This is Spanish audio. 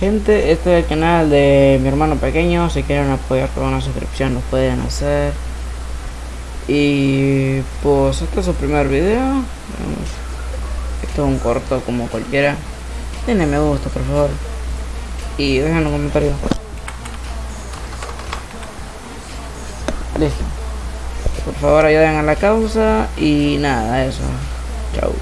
Gente, este es el canal de mi hermano pequeño. Si quieren apoyar con una suscripción, lo pueden hacer. Y pues este es su primer video. Esto es un corto como cualquiera. Denle me gusta, por favor. Y dejen los comentarios. Listo. Por favor ayuden a la causa. Y nada, eso. Chau.